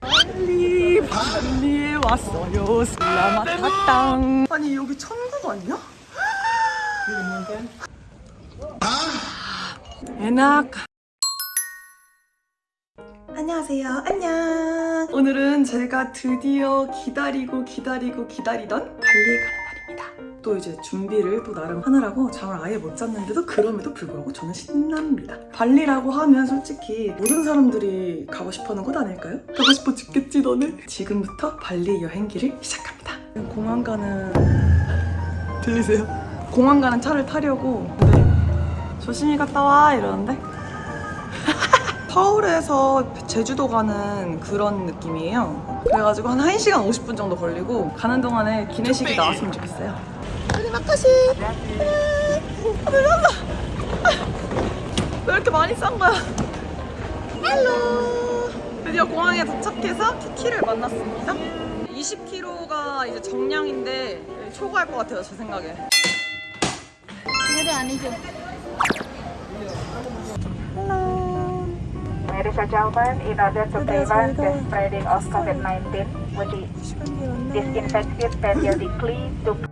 발리 발리에 왔어요. 슬라마타땅 아니 여기 천국 아니야? 에낙 안녕하세요. 안녕. 오늘은 제가 드디어 기다리고 기다리고 기다리던 가는 날입니다 또 이제 준비를 또 나름 하느라고 잠을 아예 못 잤는데도 그럼에도 불구하고 저는 신납니다 발리라고 하면 솔직히 모든 사람들이 가고 싶어하는 곳 아닐까요? 가고 싶어 죽겠지 너는? 지금부터 발리 여행기를 시작합니다 공항 가는 들리세요? 공항 가는 차를 타려고 근데 조심히 갔다 와 이러는데 서울에서 제주도 가는 그런 느낌이에요. 그래가지고 한 1시간 50분 정도 걸리고 가는 동안에 기내식이 나왔으면 좋겠어요. 아, 놀란다! 왜 이렇게 많이 싼 거야? Hello! 드디어 공항에 도착해서 키키를 만났습니다. 20kg가 이제 정량인데 초과할 것 같아요, 제 생각에. 이거는 아니죠. Ladies and gentlemen, in order to prevent the spreading of COVID-19, we disinfect periodically to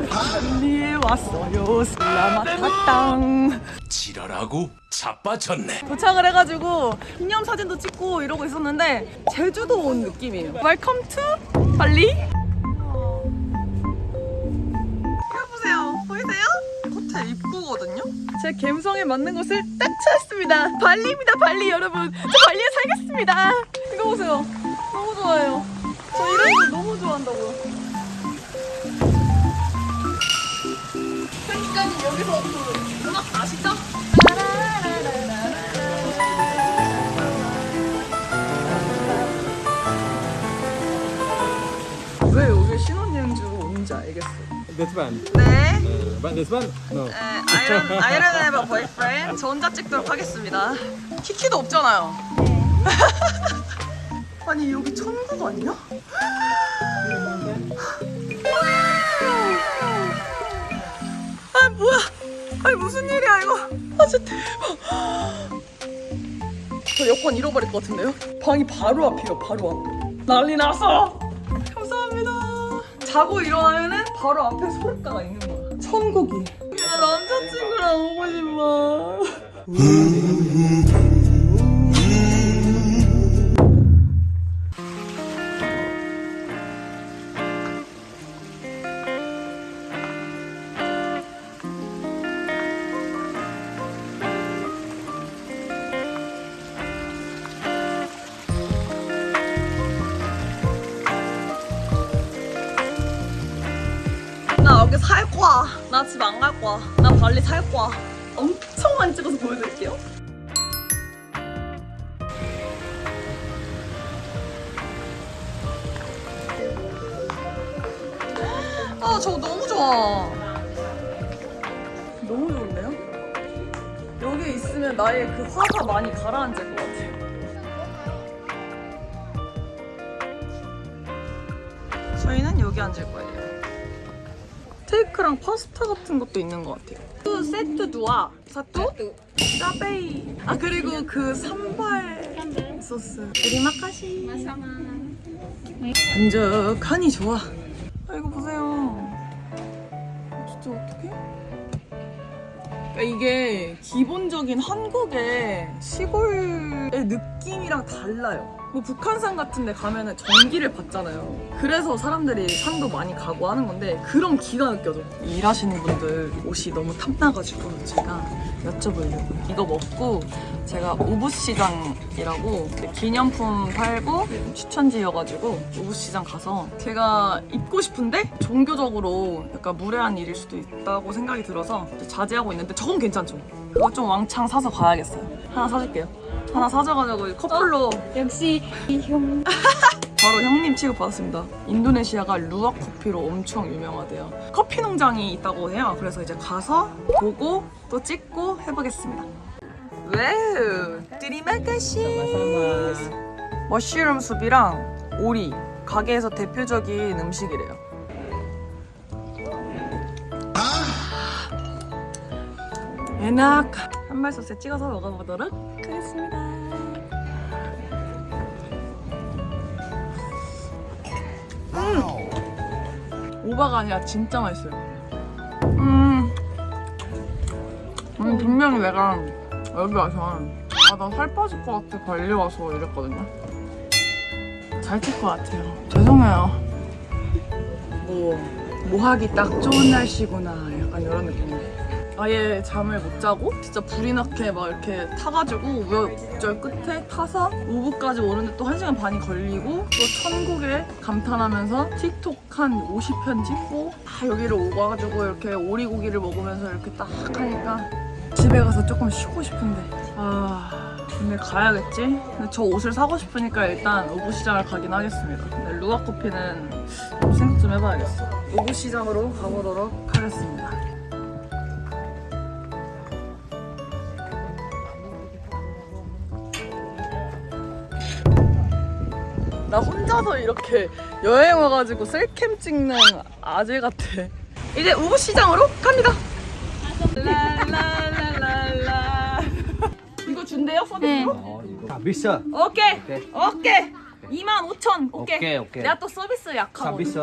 발리, 발리에 왔어요. Selamat datang. 지랄하고 자빠졌네. 도착을 해가지고 기념 사진도 찍고 이러고 있었는데 제주도 온 느낌이에요. Welcome to Bali. 보세요. 보이세요? 호텔 입구거든요. 제 감성에 맞는 곳을 딱 찾았습니다. 발리입니다, 발리 여러분. 저 발리에 살겠습니다. 이거 보세요. 너무 좋아요. 저 이런 거 너무 좋아한다고요. 음악 아시죠? 왜 여기 신혼여행지로 온지 알겠어. This one. 네. Uh, but this one? No. 네, 아이런 아이런 에버 보이프렌드. 저 혼자 찍도록 하겠습니다. 키키도 없잖아요. 아니 여기 천국 아니야? 무슨 일이야 이거? 아 진짜 대박. 저 여권 잃어버릴 것 같은데요? 방이 바로 앞이에요, 바로 앞. 난리 났어. 감사합니다. 자고 일어나면은 바로 앞에 소리가가 있는 거야. 천국이. 나 남자친구랑 오고 싶어. 여기 살 거야. 나 집 안 갈 거야. 나 발리 살 거야. 엄청 많이 찍어서 보여드릴게요. 아, 저거 너무 좋아. 너무 좋은데요? 여기 있으면 나의 그 화가 많이 가라앉을 것 같아요. 저희는 여기 앉을 거예요. 스테이크랑 파스타 같은 것도 있는 것 같아요. 그 세트 두아 사투? 짜베이. 아 그리고 그 산발 소스. 우리마카시. 반죽하니 좋아. 아 이거 보세요. 진짜 어떡해? 그러니까 이게 기본적인 한국의 시골의 느낌이랑 달라요. 뭐 북한산 같은 데 가면은 전기를 받잖아요. 그래서 사람들이 산도 많이 가고 하는 건데 그런 기가 느껴져. 일하시는 분들 옷이 너무 탐나가지고 제가 여쭤보려고요. 이거 먹고 제가 우부시장이라고 기념품 팔고 추천지여가지고 우부시장 가서 제가 입고 싶은데 종교적으로 약간 무례한 일일 수도 있다고 생각이 들어서 자제하고 있는데 저건 괜찮죠? 그거 좀 왕창 사서 가야겠어요. 하나 사줄게요. 하나 사줘가지고 커플로 역시 이 형. 바로 형님 취급받았습니다. 인도네시아가 루아 커피로 엄청 유명하대요. 커피 농장이 있다고 해요. 그래서 이제 가서 보고 또 찍고 해보겠습니다. Wow, terima kasih. Mushroom 수프랑 오리 가게에서 대표적인 음식이래요. enak 한말 소스에 찍어서 먹어보도록 하겠습니다. 오바가 아니라 진짜 맛있어요. 음, 음 분명히 내가 여기 와서 아 나 살 빠질 것 같아 관리 와서 이랬거든요. 잘 찔 것 같아요. 죄송해요. 뭐, 뭐 하기 딱 좋은 날씨구나. 약간 이런 느낌인데. 아예 잠을 못 자고 진짜 불이 나게 막 이렇게 타가지고 우여곡절 끝에 타서 우부까지 오는데 또 1시간 반이 걸리고 또 천국에 감탄하면서 틱톡 한 50편 찍고 다 여기를 오고 와가지고 이렇게 오리고기를 먹으면서 이렇게 딱 하니까 집에 가서 조금 쉬고 싶은데. 아 근데 가야겠지? 근데 저 옷을 사고 싶으니까 일단 우부시장을 가긴 하겠습니다. 근데 루아 커피는 좀 생각 좀 해봐야겠어. 우부시장으로 가보도록 하겠습니다 나 혼자서 이렇게 여행 와가지고 셀캠 찍는 아재 같아. 이제 우부시장으로 갑니다. 랄랄랄랄라. 이거 준대요 서비스로? 서비스. 오케이. 오케이. 오케이. 25,000. 오케이. 오케이, 오케이. 내가 또 서비스 약하거든. 서비스.